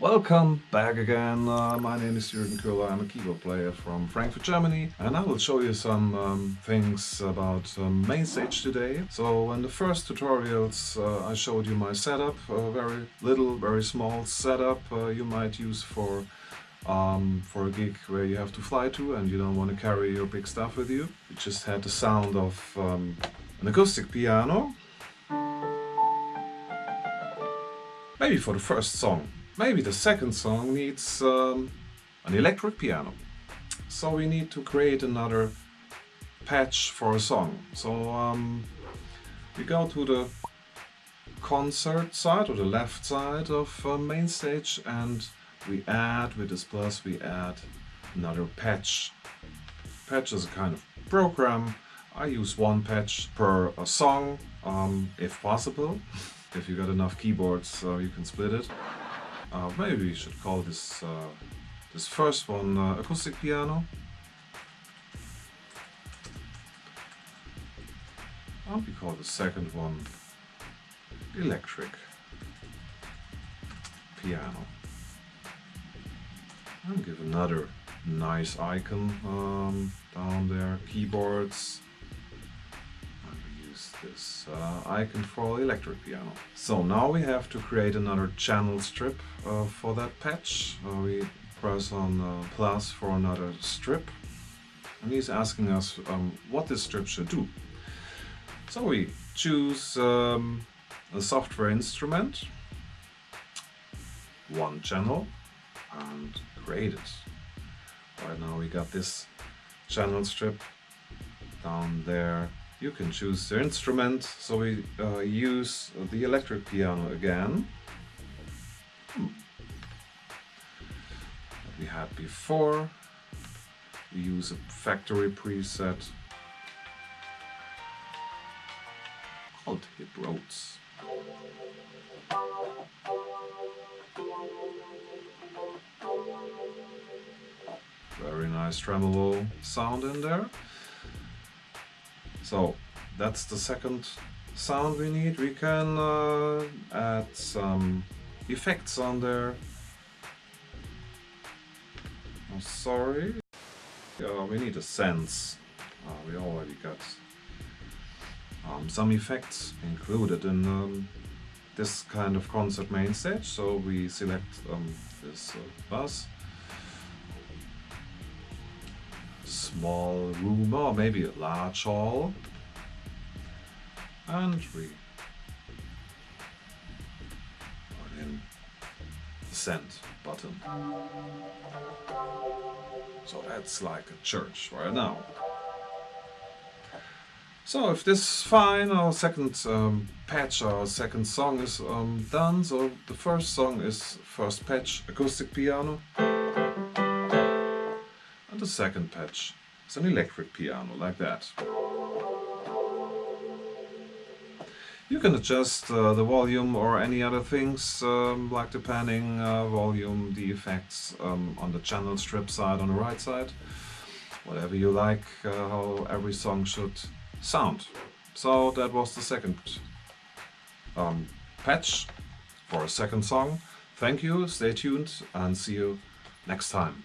Welcome back again. Uh, my name is Jürgen Köhler. I'm a keyboard player from Frankfurt, Germany, and I will show you some um, things about um, MainStage today. So in the first tutorials uh, I showed you my setup, a very little, very small setup uh, you might use for um, for a gig where you have to fly to and you don't want to carry your big stuff with you. You just had the sound of um, an acoustic piano. Maybe for the first song. Maybe the second song needs um, an electric piano. So we need to create another patch for a song. So um, we go to the concert side or the left side of uh, MainStage and we add with this plus we add another patch patch is a kind of program I use one patch per a song um, if possible if you got enough keyboards uh, you can split it uh, maybe we should call this uh, this first one uh, acoustic piano and we call the second one electric piano and give another nice icon um, down there, keyboards. This uh, icon for electric piano. So now we have to create another channel strip uh, for that patch. Uh, we press on uh, plus for another strip. And he's asking us um, what this strip should do. So we choose um, a software instrument, one channel, and create it. Right now we got this channel strip down there. You can choose the instrument, so we uh, use the electric piano again. Hmm. we had before. We use a factory preset called Hip Rhodes. Very nice tremolo sound in there. So that's the second sound we need. We can uh, add some effects on there. I'm sorry. Yeah, we need a sense. Uh, we already got um, some effects included in um, this kind of concert MainStage. So we select um, this uh, bus small room or maybe a large hall. And we put in the send button. So that's like a church right now. So if this is fine, our second um, patch, our second song is um, done. So the first song is first patch acoustic piano. The second patch it's an electric piano, like that. You can adjust uh, the volume or any other things, um, like the panning, uh, volume, the effects um, on the channel strip side on the right side. Whatever you like, uh, how every song should sound. So that was the second um, patch for a second song. Thank you, stay tuned and see you next time.